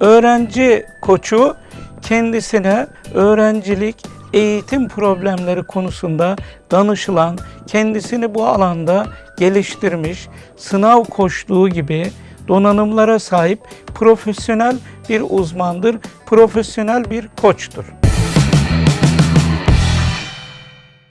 Öğrenci koçu kendisine öğrencilik, eğitim problemleri konusunda danışılan, kendisini bu alanda geliştirmiş, sınav koçluğu gibi donanımlara sahip profesyonel bir uzmandır, profesyonel bir koçtur.